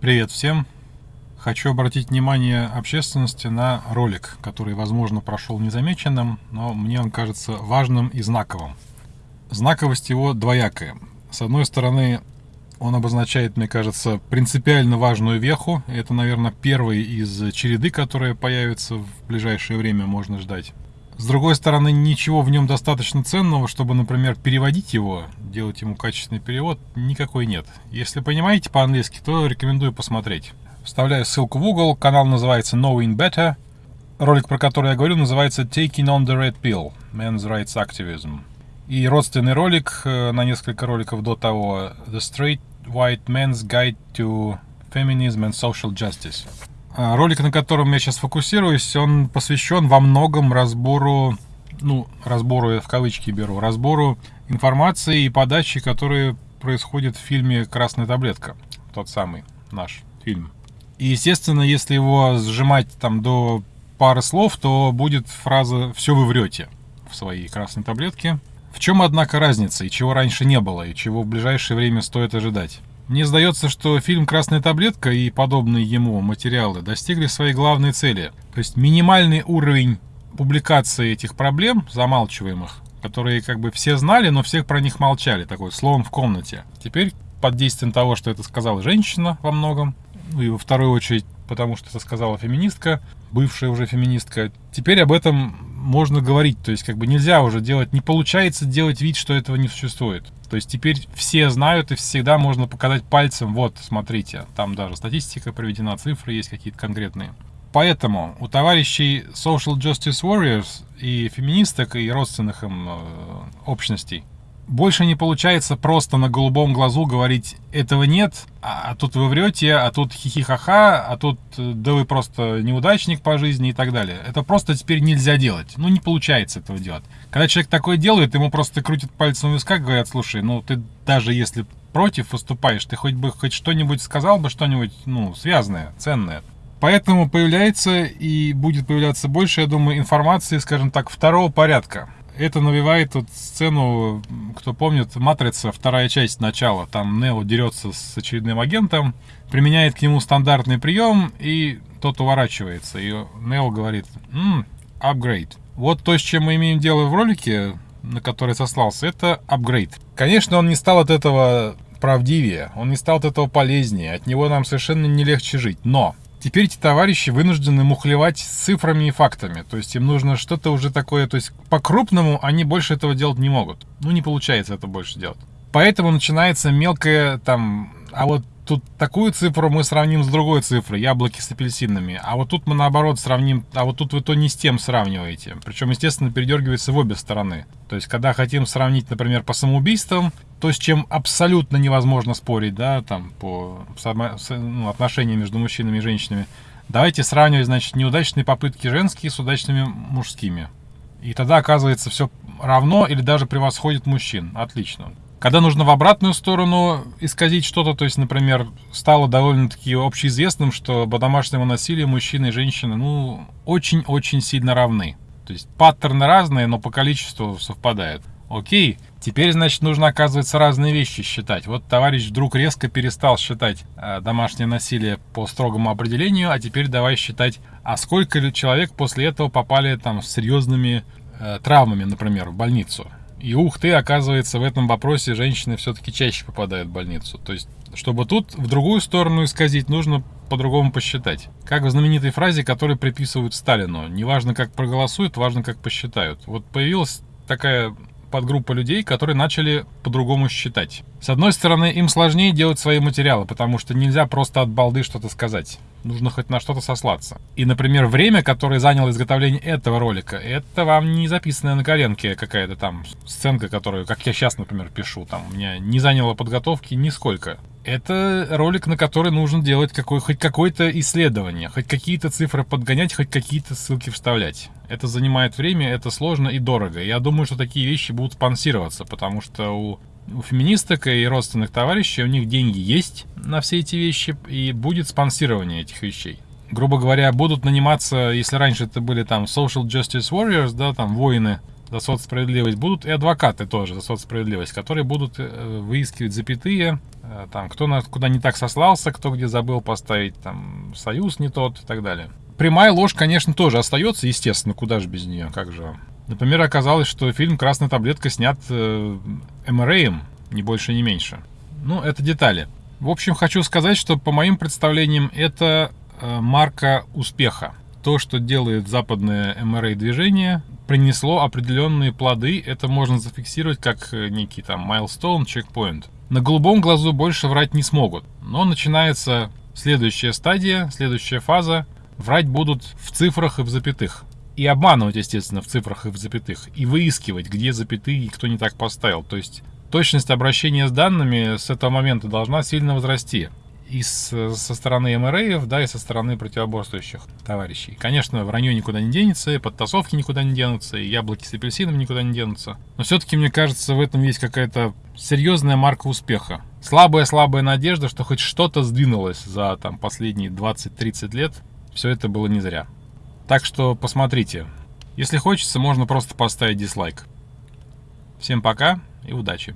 Привет всем! Хочу обратить внимание общественности на ролик, который, возможно, прошел незамеченным, но мне он кажется важным и знаковым. Знаковость его двоякая. С одной стороны, он обозначает, мне кажется, принципиально важную веху. Это, наверное, первый из череды, которые появятся в ближайшее время, можно ждать. С другой стороны, ничего в нем достаточно ценного, чтобы, например, переводить его, делать ему качественный перевод, никакой нет. Если понимаете по-английски, то рекомендую посмотреть. Вставляю ссылку в угол, канал называется Knowing Better. Ролик, про который я говорю, называется Taking on the Red Pill – Men's Rights Activism. И родственный ролик э, на несколько роликов до того The Straight White Man's Guide to Feminism and Social Justice. А, ролик, на котором я сейчас фокусируюсь, он посвящен во многом разбору, ну, разбору я в кавычки беру, разбору информации и подачи, которые происходят в фильме «Красная таблетка», тот самый наш фильм. И, естественно, если его сжимать там до пары слов, то будет фраза «все вы врете» в своей красной таблетке. В чем, однако, разница, и чего раньше не было, и чего в ближайшее время стоит ожидать? Мне сдается, что фильм «Красная таблетка» и подобные ему материалы достигли своей главной цели. То есть минимальный уровень публикации этих проблем, замалчиваемых, которые как бы все знали, но всех про них молчали, такой слон в комнате. Теперь под действием того, что это сказала женщина во многом, ну и во вторую очередь потому что это сказала феминистка, бывшая уже феминистка. Теперь об этом можно говорить, то есть как бы нельзя уже делать, не получается делать вид, что этого не существует. То есть теперь все знают и всегда можно показать пальцем, вот, смотрите, там даже статистика приведена, цифры есть какие-то конкретные. Поэтому у товарищей Social Justice Warriors и феминисток, и родственных им э, общностей больше не получается просто на голубом глазу говорить «этого нет», а, а тут вы врете, а тут хихихаха, а тут э, да вы просто неудачник по жизни и так далее. Это просто теперь нельзя делать. Ну, не получается этого делать. Когда человек такое делает, ему просто крутят пальцем в висках, говорят, слушай, ну ты даже если против выступаешь, ты хоть бы хоть что-нибудь сказал бы, что-нибудь, ну, связанное, ценное. Поэтому появляется и будет появляться больше, я думаю, информации, скажем так, второго порядка это навевает вот сцену, кто помнит, «Матрица», вторая часть начала. Там Нео дерется с очередным агентом, применяет к нему стандартный прием, и тот уворачивается. И Нео говорит «Ммм, апгрейд». Вот то, с чем мы имеем дело в ролике, на который сослался, это апгрейд. Конечно, он не стал от этого правдивее, он не стал от этого полезнее, от него нам совершенно не легче жить. Но Теперь эти товарищи вынуждены мухлевать цифрами и фактами. То есть им нужно что-то уже такое... То есть по-крупному они больше этого делать не могут. Ну, не получается это больше делать. Поэтому начинается мелкое там... А вот тут такую цифру мы сравним с другой цифрой, яблоки с апельсинами. А вот тут мы наоборот сравним, а вот тут вы то не с тем сравниваете. Причем, естественно, передергивается в обе стороны. То есть, когда хотим сравнить, например, по самоубийствам, то, с чем абсолютно невозможно спорить, да, там, по ну, отношениям между мужчинами и женщинами, давайте сравнивать, значит, неудачные попытки женские с удачными мужскими. И тогда оказывается все равно или даже превосходит мужчин. Отлично. Когда нужно в обратную сторону исказить что-то, то есть, например, стало довольно-таки общеизвестным, что по домашнему насилию мужчины и женщины, ну, очень-очень сильно равны. То есть паттерны разные, но по количеству совпадают. Окей, теперь, значит, нужно, оказывается, разные вещи считать. Вот товарищ вдруг резко перестал считать э, домашнее насилие по строгому определению, а теперь давай считать, а сколько человек после этого попали там с серьезными э, травмами, например, в больницу. И ух ты, оказывается, в этом вопросе женщины все-таки чаще попадают в больницу. То есть, чтобы тут в другую сторону исказить, нужно по-другому посчитать. Как в знаменитой фразе, которую приписывают Сталину. Неважно, как проголосуют, важно, как посчитают. Вот появилась такая подгруппа людей, которые начали по-другому считать. С одной стороны, им сложнее делать свои материалы, потому что нельзя просто от балды что-то сказать. Нужно хоть на что-то сослаться. И, например, время, которое заняло изготовление этого ролика, это вам не записанная на коленке какая-то там сценка, которую, как я сейчас, например, пишу, там, у меня не заняло подготовки нисколько. Это ролик, на который нужно делать какой, хоть какое-то исследование, хоть какие-то цифры подгонять, хоть какие-то ссылки вставлять. Это занимает время, это сложно и дорого. Я думаю, что такие вещи будут спонсироваться, потому что у, у феминисток и родственных товарищей у них деньги есть на все эти вещи, и будет спонсирование этих вещей грубо говоря, будут наниматься, если раньше это были там social justice warriors, да, там воины, за соцсправедливость, будут и адвокаты тоже за соцсправедливость, которые будут э, выискивать запятые, э, там, кто на, куда не так сослался, кто где забыл поставить, там, союз не тот и так далее. Прямая ложь, конечно, тоже остается, естественно, куда же без нее, как же Например, оказалось, что фильм «Красная таблетка» снят э, МРАем, ни больше, ни меньше. Ну, это детали. В общем, хочу сказать, что по моим представлениям это э, марка успеха. То, что делает западное МРА движение, принесло определенные плоды. Это можно зафиксировать как э, некий там майлстоун, чекпоинт. На голубом глазу больше врать не смогут. Но начинается следующая стадия, следующая фаза. Врать будут в цифрах и в запятых и обманывать, естественно, в цифрах и в запятых, и выискивать, где запятые и кто не так поставил. То есть точность обращения с данными с этого момента должна сильно возрасти. И с, со стороны МРАев, да, и со стороны противоборствующих товарищей. Конечно, вранье никуда не денется, и подтасовки никуда не денутся, и яблоки с апельсином никуда не денутся. Но все-таки, мне кажется, в этом есть какая-то серьезная марка успеха. Слабая-слабая надежда, что хоть что-то сдвинулось за там, последние 20-30 лет. Все это было не зря. Так что посмотрите. Если хочется, можно просто поставить дизлайк. Всем пока и удачи!